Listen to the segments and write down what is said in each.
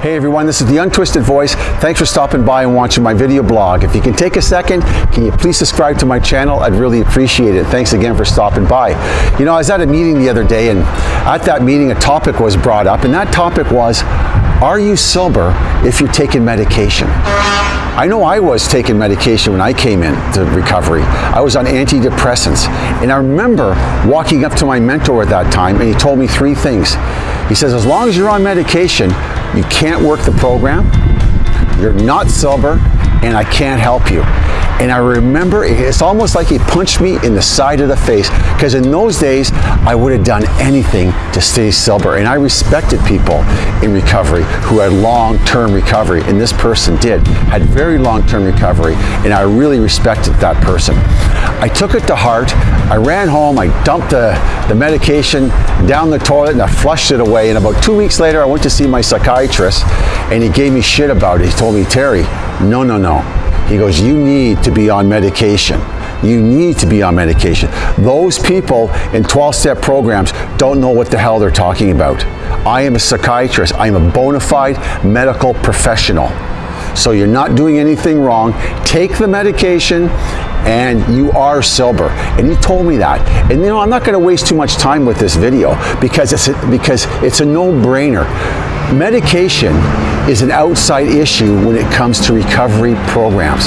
Hey everyone, this is the Untwisted Voice. Thanks for stopping by and watching my video blog. If you can take a second, can you please subscribe to my channel? I'd really appreciate it. Thanks again for stopping by. You know, I was at a meeting the other day and at that meeting a topic was brought up and that topic was, are you sober if you're taking medication? I know I was taking medication when I came into recovery. I was on antidepressants. And I remember walking up to my mentor at that time and he told me three things. He says, as long as you're on medication, you can't work the program, you're not sober, and I can't help you. And I remember it's almost like he punched me in the side of the face because in those days I would have done anything to stay sober. And I respected people in recovery who had long-term recovery, and this person did, had very long-term recovery, and I really respected that person. I took it to heart. I ran home, I dumped the, the medication down the toilet and I flushed it away. And about two weeks later, I went to see my psychiatrist and he gave me shit about it. He told me, Terry, no, no, no. He goes, you need to be on medication. You need to be on medication. Those people in 12-step programs don't know what the hell they're talking about. I am a psychiatrist. I am a bona fide medical professional. So you're not doing anything wrong. Take the medication and you are sober. And he told me that. And you know, I'm not going to waste too much time with this video because it's a, because it's a no-brainer. Medication is an outside issue when it comes to recovery programs.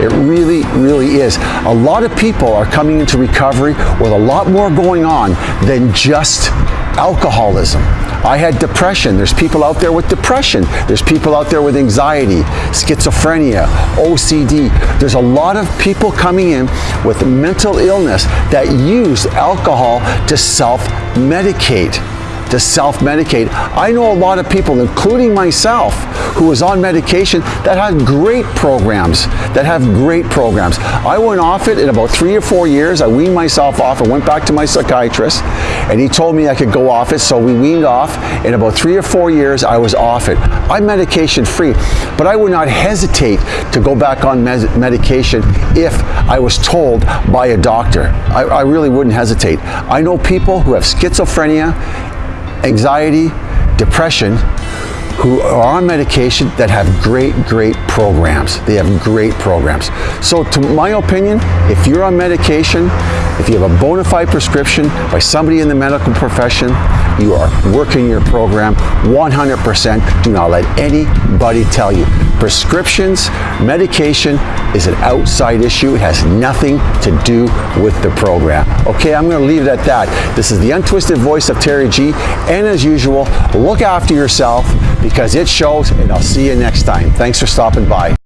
It really, really is. A lot of people are coming into recovery with a lot more going on than just alcoholism. I had depression. There's people out there with depression. There's people out there with anxiety, schizophrenia, OCD. There's a lot of people coming in with mental illness that use alcohol to self-medicate to self-medicate. I know a lot of people, including myself, who was on medication that had great programs, that have great programs. I went off it in about three or four years. I weaned myself off. I went back to my psychiatrist and he told me I could go off it. So we weaned off. In about three or four years, I was off it. I'm medication free, but I would not hesitate to go back on medication if I was told by a doctor. I, I really wouldn't hesitate. I know people who have schizophrenia anxiety, depression, who are on medication that have great, great programs. They have great programs. So to my opinion, if you're on medication, if you have a bona fide prescription by somebody in the medical profession, you are working your program 100%. Do not let anybody tell you. Prescriptions, medication is an outside issue. It has nothing to do with the program. Okay, I'm going to leave it at that. This is the untwisted voice of Terry G. And as usual, look after yourself because it shows and I'll see you next time. Thanks for stopping by.